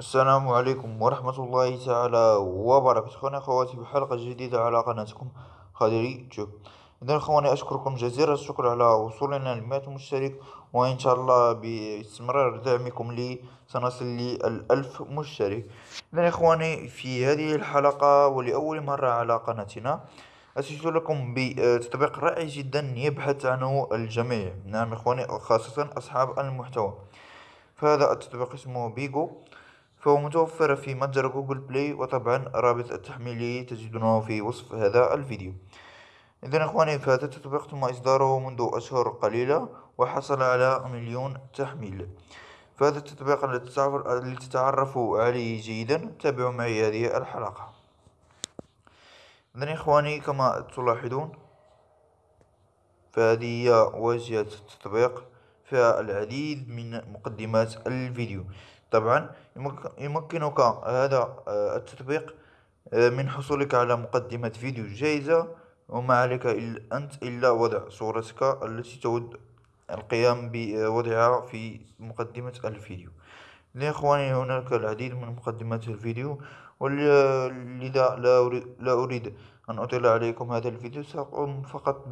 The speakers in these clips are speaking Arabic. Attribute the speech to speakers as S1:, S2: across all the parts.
S1: السلام عليكم ورحمة الله تعالى وبركاته. أخواني أخواتي بحلقة جديدة على قناتكم خالدي تشوب إذا أخواني أشكركم جزيل الشكر على وصولنا لمئة مشترك وإن شاء الله باستمرار دعمكم لي سنصل للألف مشترك. إذا أخواني في هذه الحلقة ولأول مرة على قناتنا أتيت لكم بتطبيق رائع جدا يبحث عنه الجميع. نعم إخواني خاصة أصحاب المحتوى. فهذا التطبيق اسمه بيجو. فهو متوفر في متجر جوجل بلاي وطبعا رابط التحميل تجدونه في وصف هذا الفيديو. إذا إخواني فهذا التطبيق تم إصداره منذ أشهر قليلة وحصل على مليون تحميل. فهذا التطبيق الذي تتعرفوا عليه جيدا. تابعوا معي هذه الحلقة. إذا إخواني كما تلاحظون فهذه هي واجهة التطبيق فيها العديد من مقدمات الفيديو. طبعا. يمكنك هذا آه، التطبيق آه، من حصولك على مقدمة فيديو جيدة وما عليك أنت إلا وضع صورتك التي تود القيام بوضعها في مقدمة الفيديو. يا إخواني هناك العديد من مقدمات الفيديو ولذا لا أريد, لا أريد أن أطيل عليكم هذا الفيديو. سأقوم فقط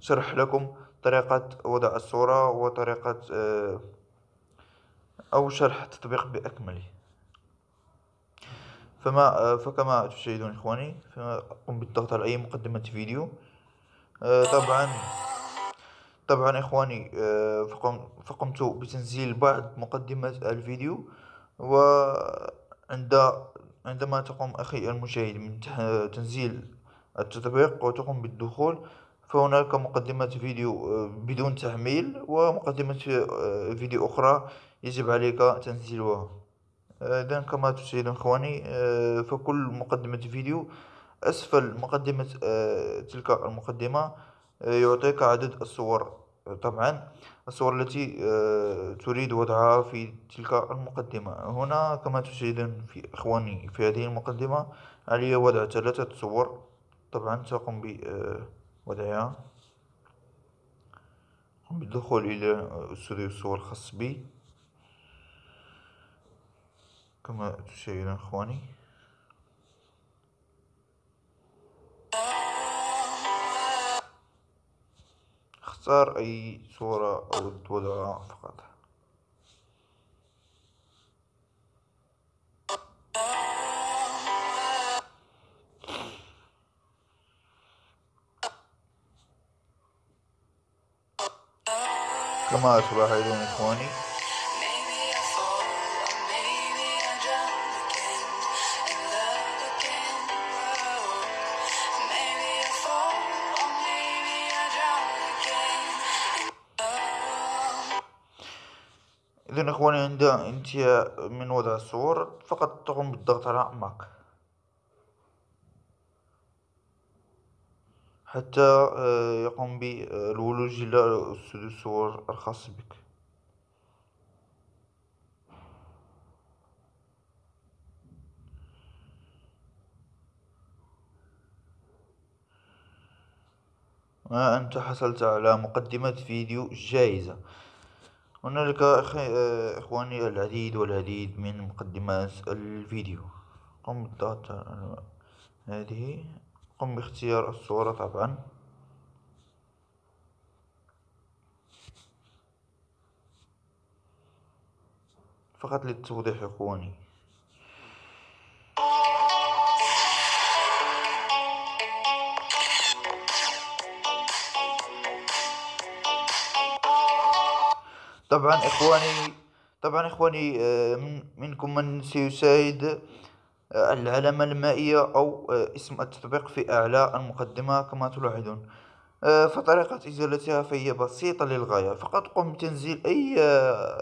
S1: بشرح لكم طريقة وضع الصورة وطريقة آه، أو شرح التطبيق بأكمله. فما فكما تشاهدون إخواني قم بالضغط على أي مقدمة فيديو. آه، طبعا طبعا إخواني آه، فقمت بتنزيل بعض مقدمات الفيديو وعند عندما تقوم أخي المشاهد من تنزيل التطبيق وتقوم بالدخول فهناك مقدمة فيديو آه، بدون تحميل ومقدمة فيديو أخرى يجب عليك تنزيلها إذا كما تشاهدون إخواني آه، فكل مقدمة فيديو أسفل مقدمة آه، تلك المقدمة آه، يعطيك عدد الصور. طبعا الصور التي تريد وضعها في تلك المقدمة. هنا كما تشاهدون في إخواني في هذه المقدمة علي وضع ثلاثة صور. طبعا سأقوم بوضعها. بالدخول إلى أستوديو الصور الخاص بي. كما تشاهدون إخواني. اختار أي صورة أو توضعها فقط. كما تلاحظون إخواني إذا إخواني عند انتهاء من وضع الصور فقط تقوم بالضغط على ماك حتى آه، يقوم بالولوج إلى الصور الخاص بك. أنت حصلت على مقدمة فيديو جائزة هنالك إخواني العديد والعديد من مقدمات الفيديو. قم بالضغط على هذه قم باختيار الصورة طبعا. فقط للتوضيح إخواني. طبعا إخواني طبعا إخواني آه، من منكم من سيشاهد آه، العلامة المائية أو آه، اسم التطبيق في أعلى المقدمة كما تلاحظون. فطريقة إزالتها فهي بسيطة للغاية. فقط قم بتنزيل أي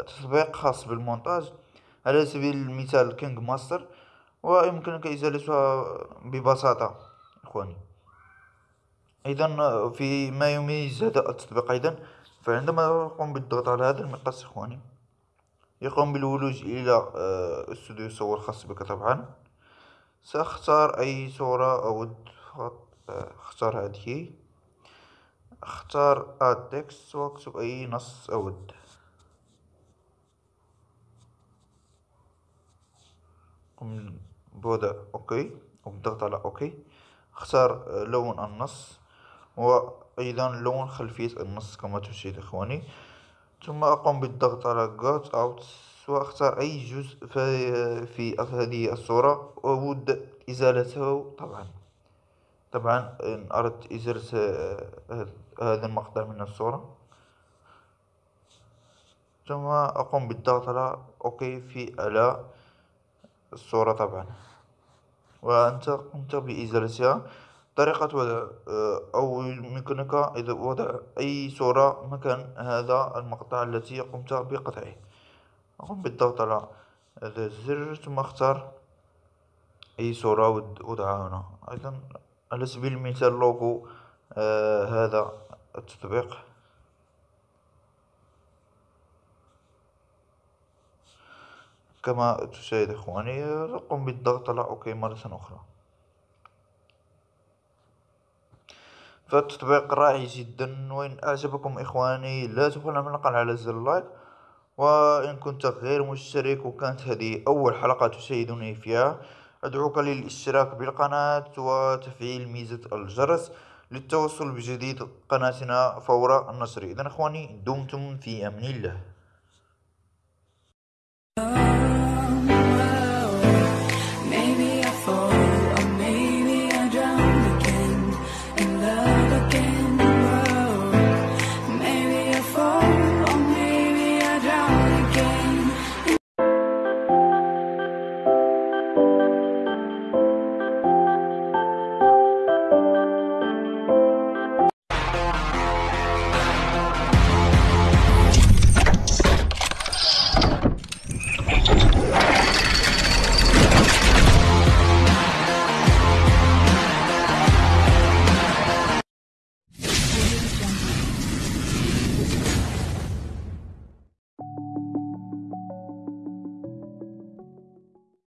S1: تطبيق خاص بالمونتاج. على سبيل المثال كينج ماستر ويمكنك إزالتها ببساطة إخواني. أيضا في ما يميز هذا التطبيق أيضا فعندما أقوم بالضغط على هذا المقص إخواني يقوم بالولوج إلى آه، استوديو صور خاص بك طبعا. سأختار أي صورة أود فقط آه، أختار هذه. أختار add text واكتب أي نص أود قم بوضع okay وبالضغط على أوكي. أختار لون النص. وأيضا لون خلفية النص كما تشاهد إخواني. ثم أقوم بالضغط على Got Out. وأختار أي جزء في هذه الصورة. وأود إزالته طبعا. طبعا إن أردت إزالة هذا المقطع من الصورة. ثم أقوم بالضغط على okay في على الصورة طبعا. وأنت قمت بإزالتها. طريقة وضع أو يمكنك وضع أي صورة مكان هذا المقطع التي قمت بقطعه. أقوم بالضغط على هذا الزر ثم أختار أي صورة وضعها هنا. أيضا على سبيل المثال لوغو آه هذا التطبيق. كما تشاهد إخواني قم بالضغط على okay مرة أخرى. فالتطبيق رائع جدا. وإن أعجبكم إخواني لا تنسوا العمل على زر ال like. وإن كنت غير مشترك وكانت هذه أول حلقة تشاهدني فيها أدعوك للاشتراك بالقناة وتفعيل ميزة الجرس للتوصل بجديد قناتنا فور النشر إذا إخواني دمتم في أمن الله.